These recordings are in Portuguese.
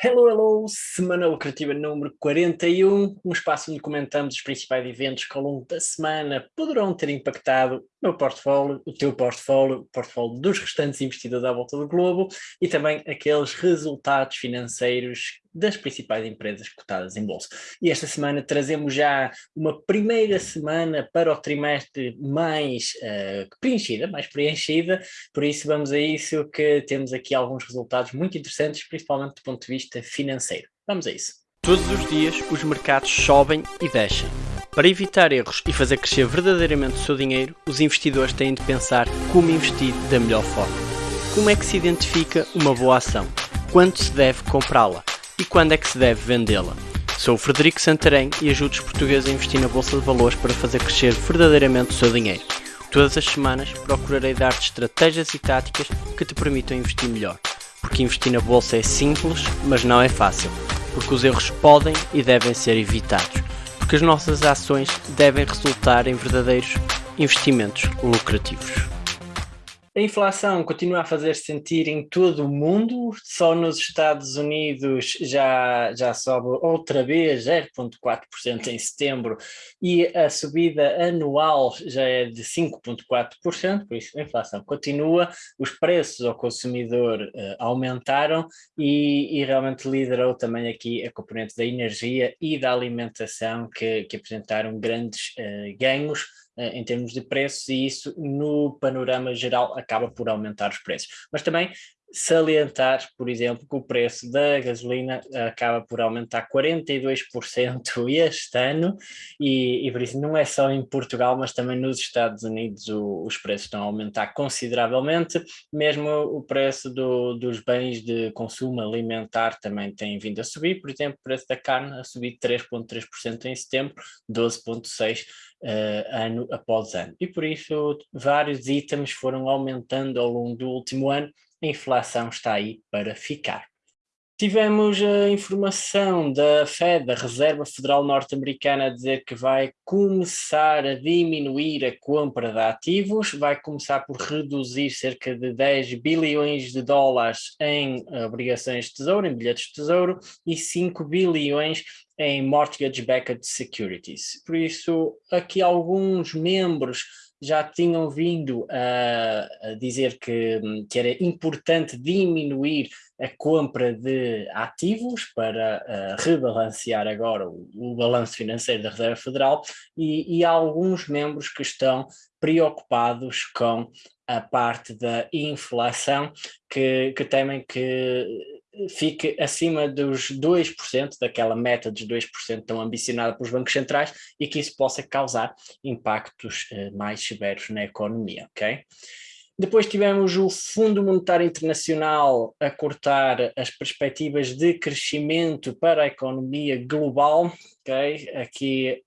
Hello, hello! Semana Lucrativa número 41, um espaço onde comentamos os principais eventos que ao longo da semana poderão ter impactado o meu portfólio, o teu portfólio, o portfólio dos restantes investidores à volta do globo e também aqueles resultados financeiros das principais empresas cotadas em bolsa. E esta semana trazemos já uma primeira semana para o trimestre mais uh, preenchida, mais preenchida, por isso vamos a isso que temos aqui alguns resultados muito interessantes, principalmente do ponto de vista financeiro. Vamos a isso. Todos os dias os mercados sobem e descem. Para evitar erros e fazer crescer verdadeiramente o seu dinheiro, os investidores têm de pensar como investir da melhor forma. Como é que se identifica uma boa ação? Quando se deve comprá-la? E quando é que se deve vendê-la. Sou o Frederico Santarém e ajudo os portugueses a investir na Bolsa de Valores para fazer crescer verdadeiramente o seu dinheiro. Todas as semanas procurarei dar-te estratégias e táticas que te permitam investir melhor. Porque investir na Bolsa é simples, mas não é fácil. Porque os erros podem e devem ser evitados. Porque as nossas ações devem resultar em verdadeiros investimentos lucrativos. A inflação continua a fazer-se sentir em todo o mundo, só nos Estados Unidos já, já sobe outra vez 0,4% em setembro e a subida anual já é de 5,4%, por isso a inflação continua, os preços ao consumidor uh, aumentaram e, e, realmente liderou também aqui a componente da energia e da alimentação que, que apresentaram grandes uh, ganhos em termos de preços e isso no panorama geral acaba por aumentar os preços. Mas também salientar, por exemplo, que o preço da gasolina acaba por aumentar 42% este ano e, e, por isso não é só em Portugal, mas também nos Estados Unidos o, os preços estão a aumentar consideravelmente, mesmo o preço do, dos bens de consumo alimentar também tem vindo a subir, por exemplo, o preço da carne a subir 3,3% em setembro, 12,6% Uh, ano após ano. E por isso vários itens foram aumentando ao longo do último ano a inflação está aí para ficar. Tivemos a informação da Fed, da Reserva Federal Norte-Americana, a dizer que vai começar a diminuir a compra de ativos, vai começar por reduzir cerca de 10 bilhões de dólares em obrigações de tesouro, em bilhetes de tesouro, e 5 bilhões em mortgage-backed securities. Por isso, aqui alguns membros já tinham vindo a, a dizer que, que, era importante diminuir a compra de ativos para uh, rebalancear agora o, o balanço financeiro da Reserva Federal e, e há alguns membros que estão preocupados com a parte da inflação que, que temem que fique acima dos 2%, daquela meta dos 2% tão ambicionada pelos bancos centrais e que isso possa causar impactos uh, mais severos na economia, ok? Depois tivemos o Fundo Monetário Internacional a cortar as perspectivas de crescimento para a economia global, ok? Aqui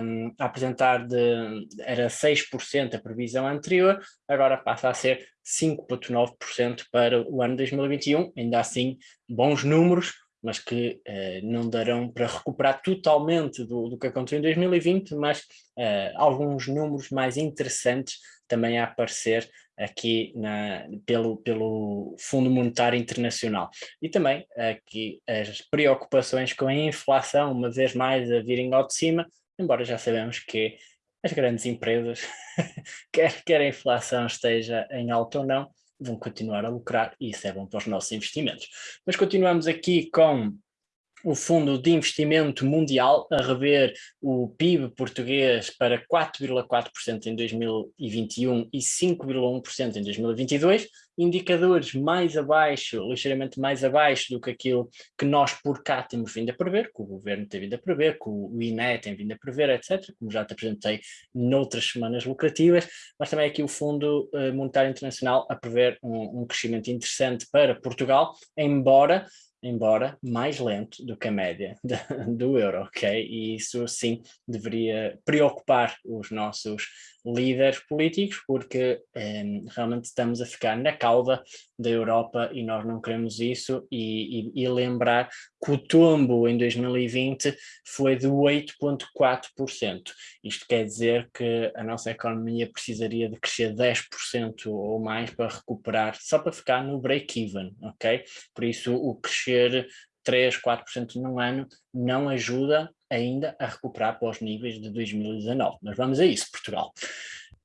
um, a apresentar de, era 6% a previsão anterior, agora passa a ser 5,9% para o ano 2021, ainda assim bons números, mas que uh, não darão para recuperar totalmente do, do que aconteceu em 2020, mas uh, alguns números mais interessantes também a aparecer aqui na, pelo, pelo Fundo Monetário Internacional. E também aqui as preocupações com a inflação, uma vez mais a virem ao de cima, embora já sabemos que as grandes empresas, quer, quer a inflação esteja em alta ou não, vão continuar a lucrar e isso é bom para os nossos investimentos. Mas continuamos aqui com o Fundo de Investimento Mundial a rever o PIB português para 4,4% em 2021 e 5,1% em 2022, indicadores mais abaixo, ligeiramente mais abaixo do que aquilo que nós por cá temos vindo a prever, que o Governo tem vindo a prever, que o INE tem vindo a prever, etc., como já te apresentei noutras semanas lucrativas, mas também aqui o Fundo eh, Monetário Internacional a prever um, um crescimento interessante para Portugal, embora embora mais lento do que a média do euro, ok? E isso sim deveria preocupar os nossos líderes políticos, porque um, realmente estamos a ficar na cauda da Europa e nós não queremos isso, e, e, e lembrar que o tombo em 2020 foi de 8,4%. Isto quer dizer que a nossa economia precisaria de crescer 10% ou mais para recuperar, só para ficar no break-even, ok? Por isso o crescer 3, 4% num ano não ajuda ainda a recuperar para os níveis de 2019. Mas vamos a isso, Portugal.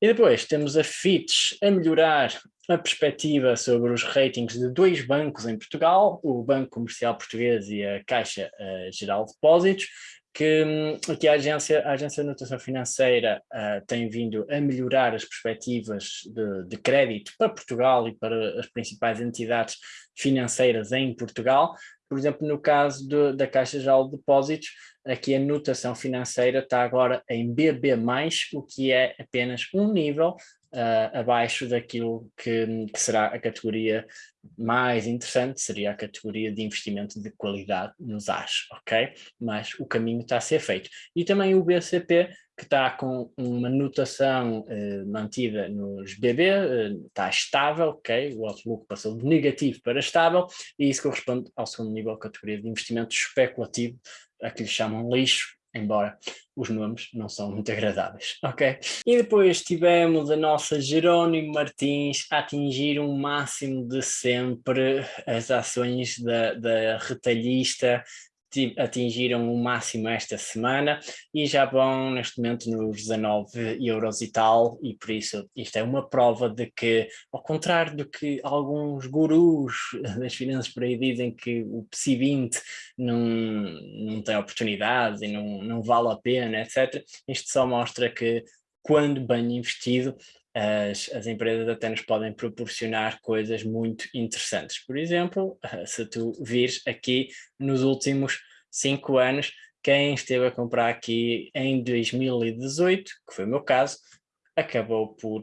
E depois temos a Fitch a melhorar a perspectiva sobre os ratings de dois bancos em Portugal, o Banco Comercial Português e a Caixa uh, Geral de Depósitos, que aqui a agência, a agência de notação financeira uh, tem vindo a melhorar as perspectivas de, de, crédito para Portugal e para as principais entidades financeiras em Portugal. Por exemplo, no caso do, da Caixa Geral de Depósitos, aqui a notação financeira está agora em BB+, o que é apenas um nível uh, abaixo daquilo que, que, será a categoria mais interessante, seria a categoria de investimento de qualidade nos AS, ok? Mas o caminho está a ser feito. E também o BCP, que está com uma notação uh, mantida nos BB, uh, está estável, ok? O outlook passou de negativo para estável, e isso corresponde ao segundo nível, categoria de investimento especulativo, a que lhe chamam lixo, embora os nomes não são muito agradáveis, ok? E depois tivemos a nossa Jerónimo Martins a atingir um máximo de sempre as ações da, da retalhista atingiram o máximo esta semana e já vão neste momento nos 19 euros e tal e por isso isto é uma prova de que ao contrário do que alguns gurus das finanças por aí dizem que o PSI 20 não, não tem oportunidades e não, não vale a pena etc, isto só mostra que quando bem investido as, as empresas até nos podem proporcionar coisas muito interessantes. Por exemplo, se tu vires aqui nos últimos cinco anos, quem esteve a comprar aqui em 2018, que foi o meu caso, acabou por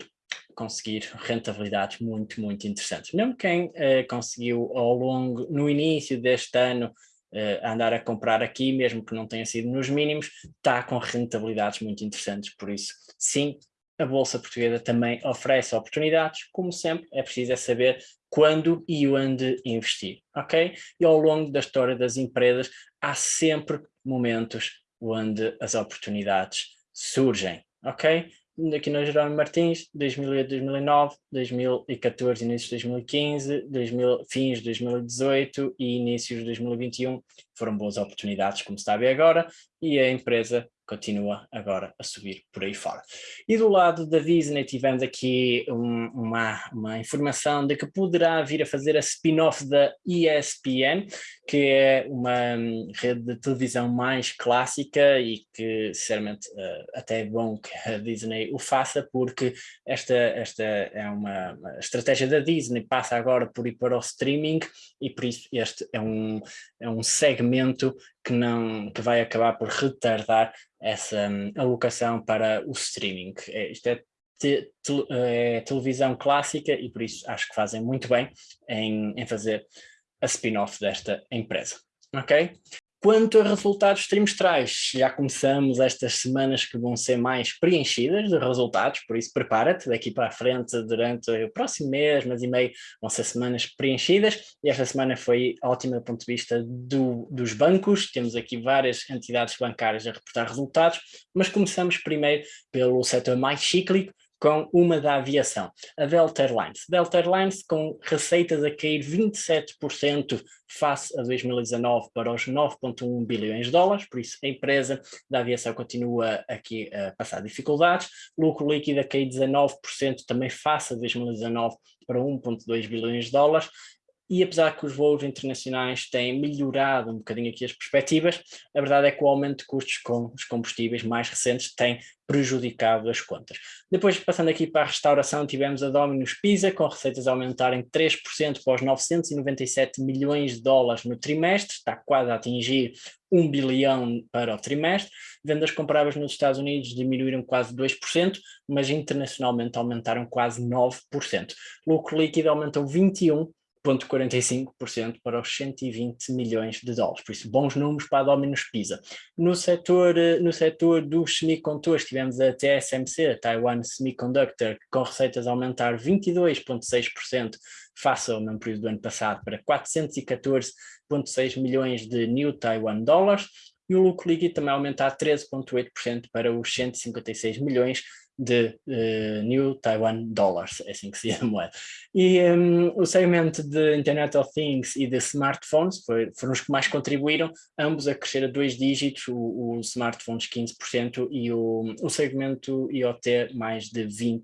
conseguir rentabilidades muito, muito interessantes. Mesmo quem eh, conseguiu ao longo, no início deste ano, eh, andar a comprar aqui, mesmo que não tenha sido nos mínimos, está com rentabilidades muito interessantes, por isso, sim, a Bolsa Portuguesa também oferece oportunidades, como sempre, é preciso é saber quando e onde investir, ok? E ao longo da história das empresas há sempre momentos onde as oportunidades surgem, ok? aqui no Jerónimo Martins, 2008, 2009, 2014, início de 2015, 2000, fins de 2018 e inícios de 2021 foram boas oportunidades, como se está a ver agora, e a empresa continua agora a subir por aí fora. E do lado da Disney tivemos aqui um, uma, uma informação de que poderá vir a fazer a spin-off da ESPN, que é uma hum, rede de televisão mais clássica e que, sinceramente, uh, até é bom que a Disney o faça, porque esta, esta é uma estratégia da Disney, passa agora por ir para o streaming e por isso este é um, é um segmento que, não, que vai acabar por retardar essa um, alocação para o streaming. É, isto é, te, te, é, televisão clássica e por isso acho que fazem muito bem em, em fazer a spin-off desta empresa. Ok? Quanto a resultados trimestrais, já começamos estas semanas que vão ser mais preenchidas de resultados, por isso prepara-te daqui para a frente durante o próximo mês, mês e meio, vão ser semanas preenchidas. E esta semana foi ótima do ponto de vista do, dos bancos, temos aqui várias entidades bancárias a reportar resultados, mas começamos primeiro pelo setor mais cíclico, com uma da aviação, a Delta Airlines. Delta Airlines com receitas a cair 27% face a 2019 para os 9.1 bilhões de dólares, por isso a empresa da aviação continua aqui a passar dificuldades, lucro líquido a cair 19% também face a 2019 para 1.2 bilhões de dólares, e apesar que os voos internacionais têm melhorado um bocadinho aqui as perspectivas, a verdade é que o aumento de custos com os combustíveis mais recentes tem prejudicado as contas. Depois, passando aqui para a restauração, tivemos a Domino's Pizza, com receitas a aumentarem 3% para os 997 milhões de dólares no trimestre, está quase a atingir 1 bilhão para o trimestre. Vendas comparáveis nos Estados Unidos diminuíram quase 2%, mas internacionalmente aumentaram quase 9%. Lucro líquido aumentou 21%, 0,45% para os 120 milhões de dólares. Por isso, bons números para a Dominus Pisa. No setor, eh, no setor dos semicondutores, tivemos a TSMC, a Taiwan Semiconductor, com receitas a aumentar 22,6% face ao mesmo período do ano passado para 414,6 milhões de New Taiwan Dollars e o lucro líquido também aumentar 13,8% para os 156 milhões de uh, New Taiwan Dollars, é assim que se diz a moeda. E um, o segmento de Internet of Things e de smartphones foi, foram os que mais contribuíram, ambos a crescer a dois dígitos, o, o smartphones 15% e o, o segmento IoT mais de 20%,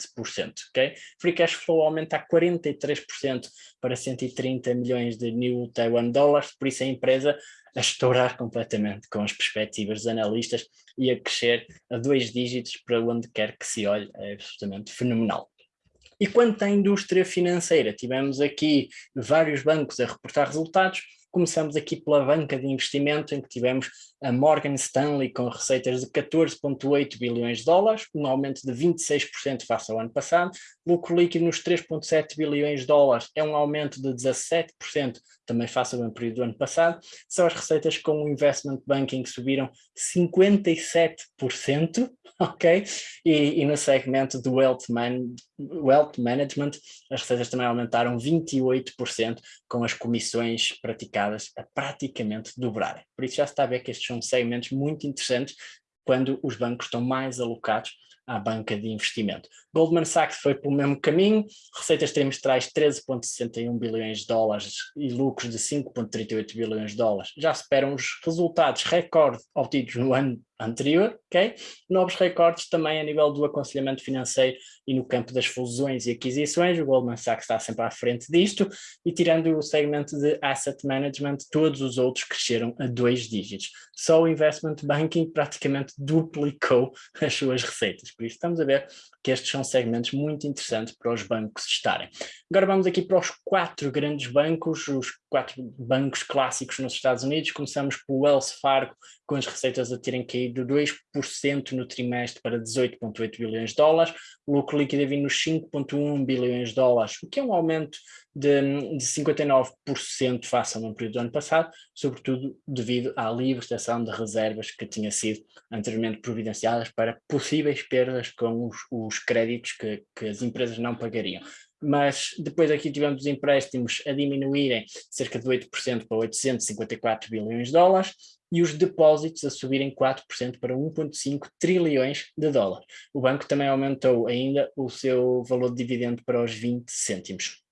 ok? Free Cash Flow aumenta a 43% para 130 milhões de New Taiwan Dollars, por isso a empresa a estourar completamente com as perspectivas dos analistas e a crescer a dois dígitos para onde quer que se olhe, é absolutamente fenomenal. E quanto à indústria financeira, tivemos aqui vários bancos a reportar resultados, Começamos aqui pela banca de investimento, em que tivemos a Morgan Stanley com receitas de 14,8 bilhões de dólares, um aumento de 26% face ao ano passado. Lucro líquido nos 3,7 bilhões de dólares é um aumento de 17% também face ao mesmo período do ano passado. São as receitas com o investment banking que subiram 57%, ok? E, e no segmento do wealth, man, wealth management, as receitas também aumentaram 28%, com as comissões praticadas a praticamente dobrarem. Por isso já está a ver que estes são segmentos muito interessantes quando os bancos estão mais alocados à banca de investimento. Goldman Sachs foi pelo mesmo caminho, receitas trimestrais 13,61 bilhões de dólares e lucros de 5,38 bilhões de dólares. Já esperam os resultados recorde obtidos no ano anterior, ok? Novos recordes também a nível do aconselhamento financeiro e no campo das fusões e aquisições, o Goldman Sachs está sempre à frente disto, e tirando o segmento de asset management, todos os outros cresceram a dois dígitos. Só o investment banking praticamente duplicou as suas receitas, por isso estamos a ver que estes são segmentos muito interessantes para os bancos estarem. Agora vamos aqui para os quatro grandes bancos, os quatro bancos clássicos nos Estados Unidos, começamos pelo Wells Fargo, com as receitas a terem caído 2% no trimestre para 18,8 bilhões de dólares, o lucro líquido a nos 5,1 bilhões de dólares, o que é um aumento de, de 59% face ao mesmo período do ano passado, sobretudo devido à libertação de reservas que tinha sido anteriormente providenciadas para possíveis perdas com os, os créditos que, que as empresas não pagariam mas depois aqui tivemos os empréstimos a diminuírem cerca de 8% para 854 bilhões de dólares e os depósitos a subirem 4% para 1,5 trilhões de dólares. O banco também aumentou ainda o seu valor de dividendo para os 20 cêntimos.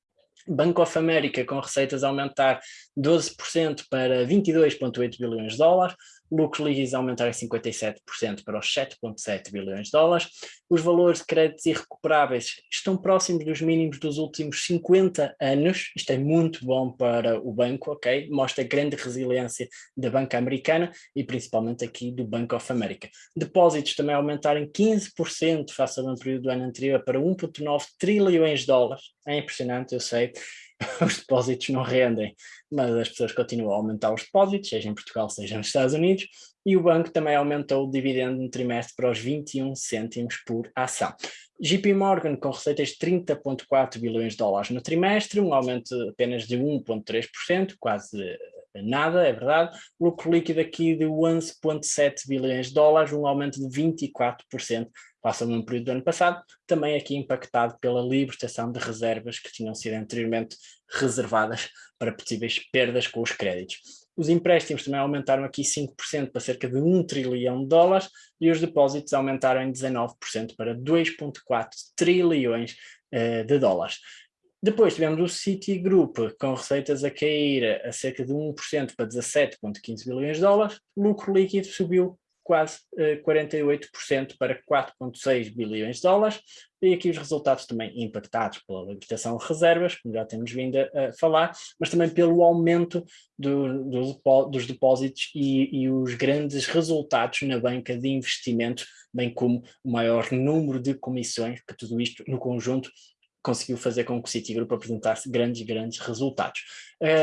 Bank of America com receitas a aumentar 12% para 22,8 bilhões de dólares, lucros líquidos aumentarem 57% para os 7,7 bilhões de dólares. Os valores de créditos irrecuperáveis estão próximos dos mínimos dos últimos 50 anos, isto é muito bom para o banco, ok? Mostra grande resiliência da banca americana e principalmente aqui do Bank of America. Depósitos também aumentarem 15% face ao período do ano anterior para 1,9 trilhões de dólares. É impressionante, eu sei, os depósitos não rendem, mas as pessoas continuam a aumentar os depósitos, seja em Portugal, seja nos Estados Unidos, e o banco também aumentou o dividendo no trimestre para os 21 cêntimos por ação. JP Morgan com receitas de 30,4 bilhões de dólares no trimestre, um aumento apenas de 1,3%, quase nada, é verdade. Lucro líquido aqui de 11,7 bilhões de dólares, um aumento de 24% passa num período do ano passado, também aqui impactado pela libertação de reservas que tinham sido anteriormente reservadas para possíveis perdas com os créditos. Os empréstimos também aumentaram aqui 5% para cerca de 1 trilhão de dólares e os depósitos aumentaram em 19% para 2,4 trilhões uh, de dólares. Depois tivemos o Citigroup com receitas a cair a cerca de 1% para 17,15 bilhões de dólares, lucro líquido subiu quase uh, eh, 48% para 4,6 bilhões de dólares, e aqui os resultados também impactados pela libertação de reservas, como já temos vindo a, falar, mas também pelo aumento do, do, dos depósitos e, e, os grandes resultados na banca de investimento, bem como o maior número de comissões, que tudo isto no conjunto conseguiu fazer com que o Citigroup apresentasse grandes, grandes resultados.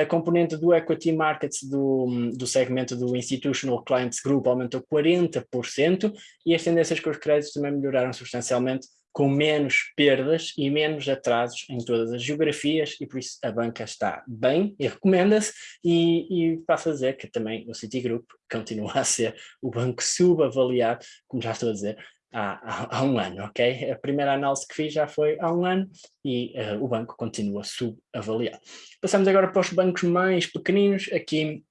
A componente do Equity Markets do, do segmento do Institutional Clients Group aumentou 40% e as tendências com os créditos também melhoraram substancialmente, com menos perdas e menos atrasos em todas as geografias e por isso a banca está bem e recomenda-se e, e passo a dizer que também o Citigroup continua a ser o banco subavaliado, como já estou a dizer, há, há, um ano, ok? A primeira análise que fiz já foi há um ano e uh, o banco continua subavaliado. Passamos agora para os bancos mais pequeninos, aqui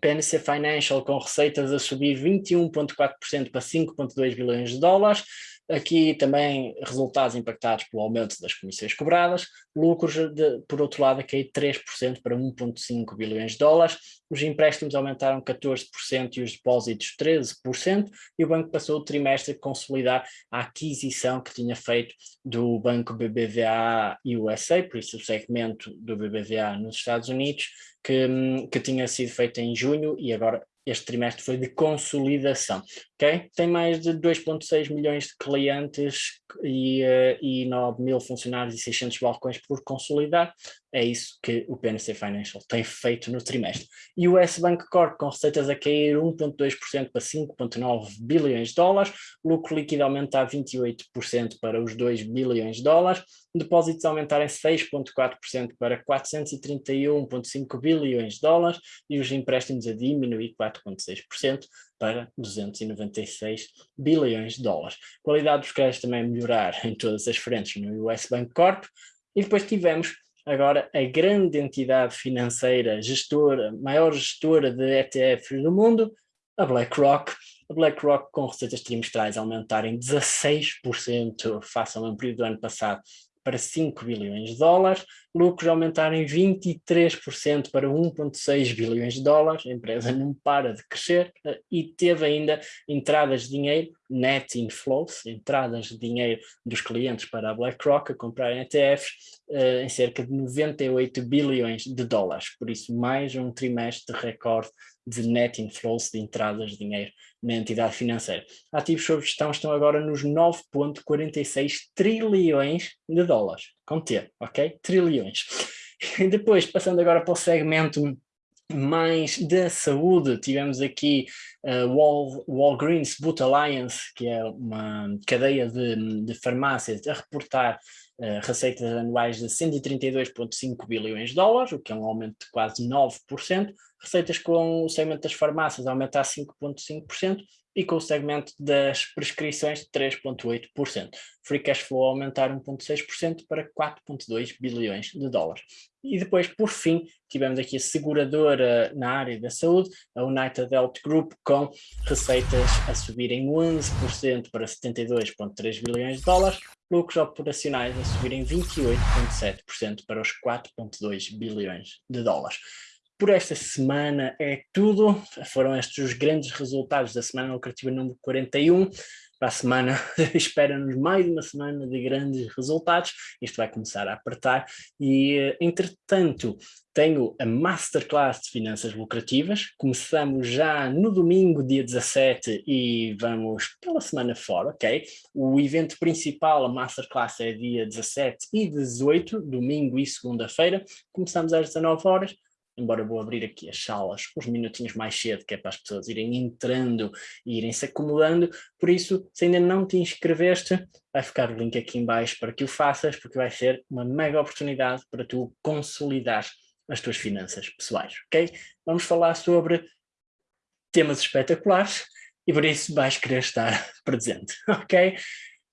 PNC Financial com receitas a subir 21,4% para 5,2 bilhões de dólares, Aqui também resultados impactados pelo aumento das comissões cobradas, lucros, de, por outro lado, a cair 3% para 1,5 bilhões de dólares, os empréstimos aumentaram 14% e os depósitos 13%, e o banco passou o trimestre a consolidar a aquisição que tinha feito do banco BBVA USA, por isso o segmento do BBVA nos Estados Unidos, que, que tinha sido feito em junho e agora este trimestre foi de consolidação, ok? Tem mais de 2.6 milhões de clientes e, uh, e 9 mil funcionários e 600 balcões por consolidar, é isso que o PNC Financial tem feito no trimestre. E o S Bank Corp com receitas a cair 1.2% para 5.9 bilhões de dólares, lucro líquido aumentar 28% para os 2 bilhões de dólares, depósitos aumentarem 6.4% para 431.5 bilhões de dólares. E os empréstimos a diminuir 4.6% para 296 bilhões de dólares. A qualidade dos créditos também melhorar em todas as frentes no US Bank Corp. E depois tivemos agora a grande entidade financeira, gestora, maior gestora de ETFs do mundo, a BlackRock. A BlackRock com receitas trimestrais aumentarem 16% face ao mesmo período do ano passado para 5 bilhões de dólares, lucros aumentarem 23% para 1,6 bilhões de dólares, a empresa não para de crescer eh, e teve ainda entradas de dinheiro, net inflows, entradas de dinheiro dos clientes para a BlackRock a comprar ETFs eh, em cerca de 98 bilhões de dólares, por isso mais um trimestre de recorde de net inflows de entradas de dinheiro na entidade financeira. Ativos sob gestão estão agora nos 9.46 trilhões de dólares, com T, ok? Trilhões. E depois, passando agora para o segmento mais da saúde, tivemos aqui uh, Wal, Walgreens Boot Alliance, que é uma cadeia de, de farmácias, a reportar uh, receitas anuais de 132,5 bilhões de dólares, o que é um aumento de quase 9%, receitas com o segmento das farmácias aumentar 5,5% e com o segmento das prescrições 3,8%. Free cash flow aumentar 1,6% para 4,2 bilhões de dólares. E depois, por fim, tivemos aqui a seguradora na área da saúde, a United Health Group, com receitas a subirem 11% para 72,3 bilhões de dólares, lucros operacionais a subirem 28,7% para os 4,2 bilhões de dólares. Por esta semana é tudo, foram estes os grandes resultados da semana lucrativa número 41, para a semana. Espera-nos mais uma semana de grandes resultados, isto vai começar a apertar. E entretanto tenho a Masterclass de Finanças Lucrativas, começamos já no domingo dia 17 e vamos pela semana fora, ok? O evento principal, a Masterclass é dia 17 e 18, domingo e segunda-feira, começamos às 19 horas, embora vou abrir aqui as salas uns minutinhos mais cedo, que é para as pessoas irem entrando e irem se acomodando, por isso, se ainda não te inscreveste, vai ficar o link aqui em baixo para que o faças, porque vai ser uma mega oportunidade para tu consolidar as tuas finanças pessoais, ok? Vamos falar sobre temas espetaculares e por isso vais querer estar presente, ok?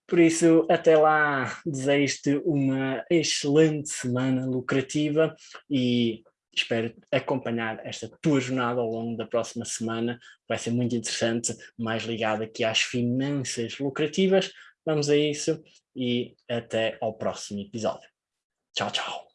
Por isso, até lá, desejo-te uma excelente semana lucrativa e espero acompanhar esta tua jornada ao longo da próxima semana, vai ser muito interessante, mais ligado aqui às finanças lucrativas. Vamos a isso e até ao próximo episódio. Tchau, tchau.